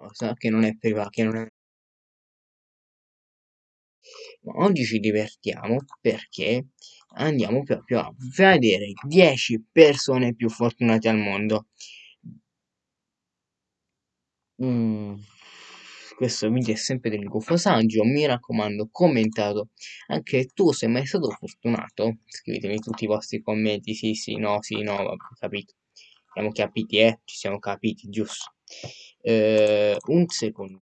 cosa che non è privata, che non è... Ma oggi ci divertiamo perché andiamo proprio a vedere 10 persone più fortunate al mondo. Mm, questo video è sempre del Gufo Saggio, mi raccomando commentato. Anche tu sei mai stato fortunato? Scrivetemi tutti i vostri commenti, sì sì, no, sì, no, capito. Siamo capiti, eh? Ci siamo capiti, giusto. Eh, un secondo.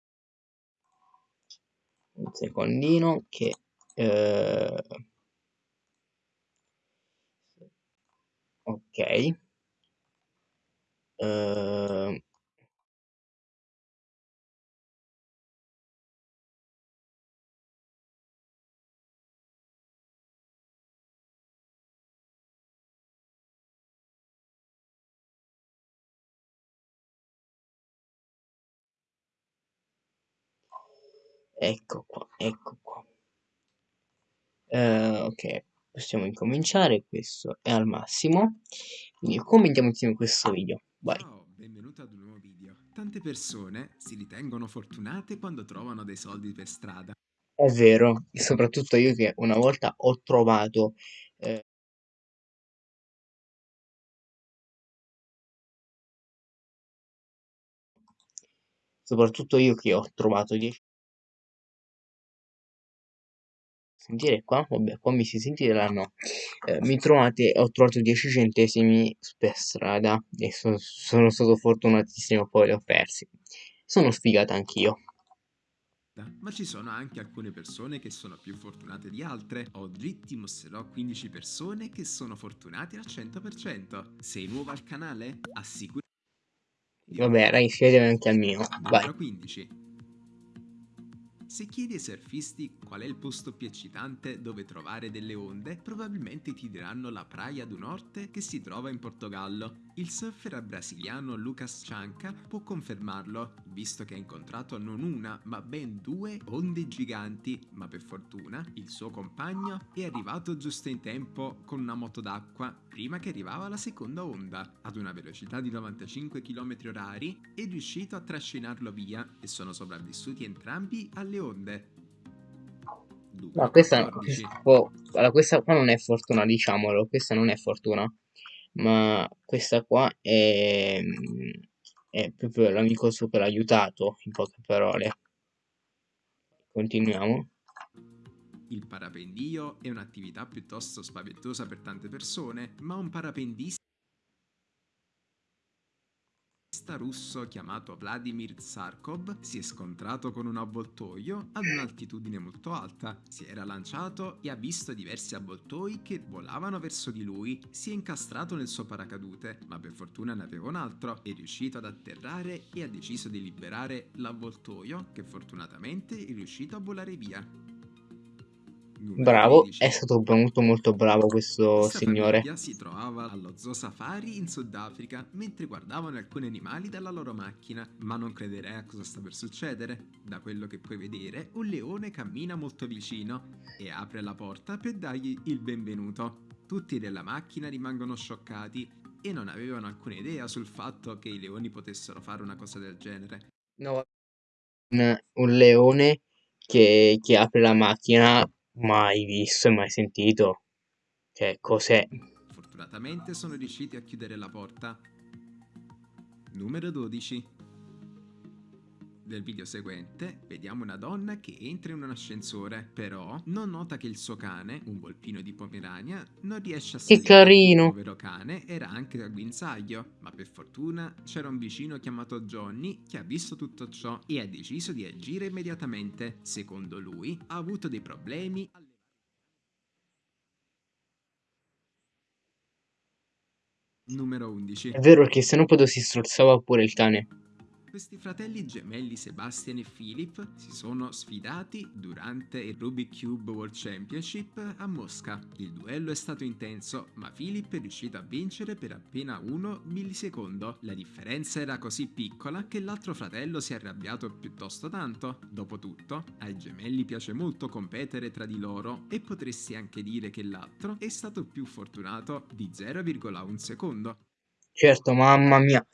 Un secondino che... Eh... Ok. Eh... Ecco qua, ecco qua. Eh, ok, possiamo incominciare, questo è al massimo. Quindi commentiamo insieme questo video, vai. Ciao, benvenuto ad un nuovo video. Tante persone si ritengono fortunate quando trovano dei soldi per strada. È vero, soprattutto io che una volta ho trovato... Eh, soprattutto io che ho trovato 10 sentire qua? Vabbè, qua mi si sentirà no. Eh, mi trovate, ho trovato 10 centesimi per strada e so, sono stato fortunatissimo, poi li ho persi. Sono sfigato anch'io. Ma ci sono anche alcune persone che sono più fortunate di altre. Oggi ti mostrerò 15 persone che sono fortunate al 100%. Sei nuovo al canale? Assicurati. Vabbè, raga, iscrivetevi anche al mio. Vai. 15. Se chiedi ai surfisti qual è il posto più eccitante dove trovare delle onde, probabilmente ti diranno la Praia do Norte che si trova in Portogallo. Il surfer brasiliano Lucas Cianca può confermarlo, visto che ha incontrato non una, ma ben due onde giganti, ma per fortuna il suo compagno è arrivato giusto in tempo con una moto d'acqua prima che arrivava la seconda onda. Ad una velocità di 95 km h è riuscito a trascinarlo via e sono sopravvissuti entrambi alle onde. Ma questa, questa, oh, allora, questa qua non è fortuna, diciamolo, questa non è fortuna ma questa qua è, è proprio l'amico super aiutato, in poche parole. Continuiamo. Il parapendio è un'attività piuttosto spaventosa per tante persone, ma un parapendista russo chiamato Vladimir Tsarkov si è scontrato con un avvoltoio ad un'altitudine molto alta, si era lanciato e ha visto diversi avvoltoi che volavano verso di lui, si è incastrato nel suo paracadute, ma per fortuna ne aveva un altro, è riuscito ad atterrare e ha deciso di liberare l'avvoltoio che fortunatamente è riuscito a volare via. Bravo, è stato molto molto bravo questo Questa signore. si trovava allo Zoo Safari in Sudafrica mentre guardavano alcuni animali dalla loro macchina, ma non crederei a cosa sta per succedere. Da quello che puoi vedere, un leone cammina molto vicino e apre la porta per dargli il benvenuto. Tutti della macchina rimangono scioccati e non avevano alcuna idea sul fatto che i leoni potessero fare una cosa del genere. No, un, un leone che, che apre la macchina mai visto e mai sentito. Cioè, cos'è? Fortunatamente sono riusciti a chiudere la porta. Numero 12 del video seguente vediamo una donna che entra in un ascensore, però non nota che il suo cane, un volpino di Pomerania, non riesce a salire. Che carino! Il povero cane era anche a guinzaglio, ma per fortuna c'era un vicino chiamato Johnny che ha visto tutto ciò e ha deciso di agire immediatamente. Secondo lui ha avuto dei problemi Numero 11 È vero che se no poi si strozzava pure il cane. Questi fratelli gemelli Sebastian e Philip si sono sfidati durante il Rubik Cube World Championship a Mosca. Il duello è stato intenso, ma Philip è riuscito a vincere per appena uno millisecondo. La differenza era così piccola che l'altro fratello si è arrabbiato piuttosto tanto. Dopotutto, ai gemelli piace molto competere tra di loro e potresti anche dire che l'altro è stato più fortunato di 0,1 secondo. Certo, mamma mia.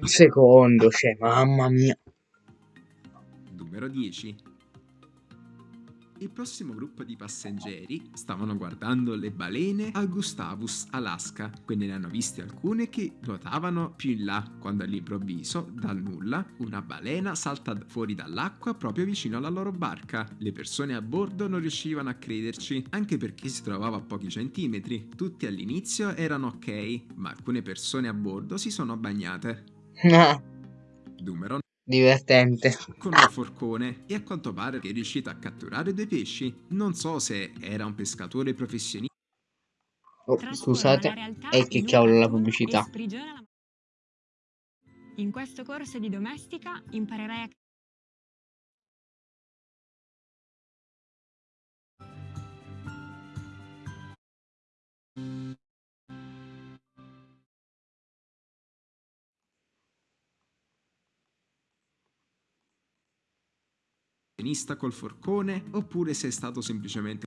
Un secondo, cioè, mamma mia. Numero 10. Il prossimo gruppo di passeggeri stavano guardando le balene a Gustavus, Alaska. Quindi ne hanno viste alcune che nuotavano più in là, quando all'improvviso, dal nulla, una balena salta fuori dall'acqua proprio vicino alla loro barca. Le persone a bordo non riuscivano a crederci, anche perché si trovava a pochi centimetri. Tutti all'inizio erano ok, ma alcune persone a bordo si sono bagnate. Numero Divertente. con un forcone e a quanto pare che è riuscito a catturare due pesci. Non so se era un pescatore professionista Oh, scusate, e che cavolo la pubblicità. In questo corso di domestica imparerai a col forcone oppure se è stato semplicemente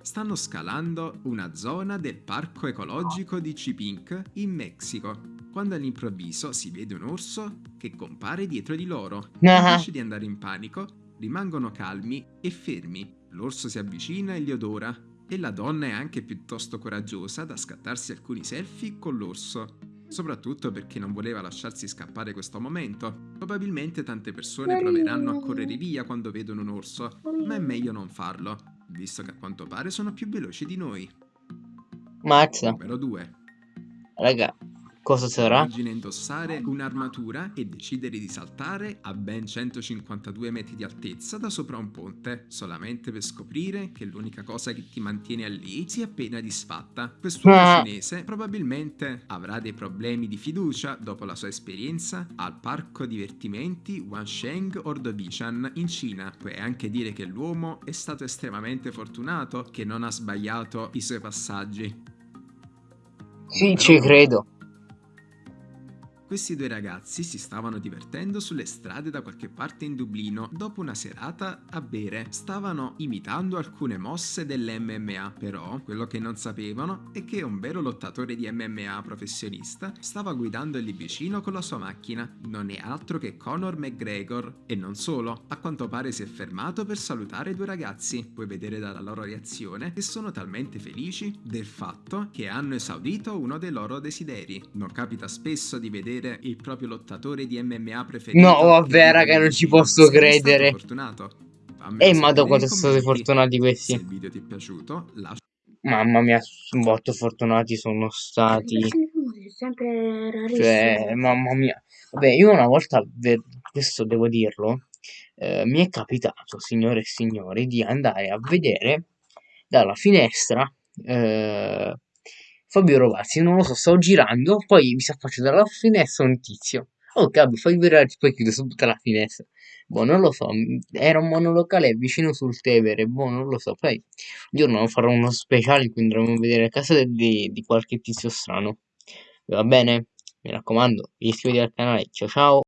stanno scalando una zona del parco ecologico di Chipinque in Messico, quando all'improvviso si vede un orso che compare dietro di loro. Invece di andare in panico, rimangono calmi e fermi. L'orso si avvicina e li odora, e la donna è anche piuttosto coraggiosa da scattarsi alcuni selfie con l'orso. Soprattutto perché non voleva lasciarsi scappare questo momento. Probabilmente tante persone proveranno a correre via quando vedono un orso, ma è meglio non farlo, visto che a quanto pare sono più veloci di noi. Mazza, Numero 2. raga, cosa sarà? Immagina indossare un'armatura e decidere di saltare a ben 152 metri di altezza da sopra un ponte, solamente per scoprire che l'unica cosa che ti mantiene lì si è appena disfatta. Quest'uomo Ah. cinese probabilmente avrà dei problemi di fiducia dopo la sua esperienza al parco divertimenti Wansheng Ordovichan in Cina. Puoi anche dire che l'uomo è stato estremamente fortunato che non ha sbagliato i suoi passaggi. Sì, Numero ci credo. Questi due ragazzi si stavano divertendo sulle strade da qualche parte in Dublino dopo una serata a bere. Stavano imitando alcune mosse dell'MMA, però quello che non sapevano è che un vero lottatore di MMA professionista stava guidando lì vicino con la sua macchina. Non è altro che Conor McGregor. E non solo, a quanto pare si è fermato per salutare i due ragazzi. Puoi vedere dalla loro reazione che sono talmente felici del fatto che hanno esaudito uno dei loro desideri. Non capita spesso di vedere il proprio lottatore di MMA preferito. No, che vabbè, raga, non ci posso credere. fortunato? Fammelo Eh, quanto sono stati fortunati Se questi? il video ti è piaciuto, lascia Mamma mia, molto fortunati sono stati. È sempre Cioè, rarissimo. mamma mia. Vabbè, io una volta, ve- questo devo dirlo, eh, mi è capitato, signore e signori, di andare a vedere dalla finestra eh, Fabio Rovazzi. Non lo so, stavo girando, poi mi si affaccia dalla finestra un tizio. Oh, Gabi, fai vedere, poi chiude subito la finestra. Boh, non lo so, era un monolocale vicino sul Tevere, boh, non lo so. Poi un giorno farò uno speciale in cui andremo a vedere la casa di, di qualche tizio strano. Va bene? Mi raccomando, iscrivetevi al canale. Ciao ciao!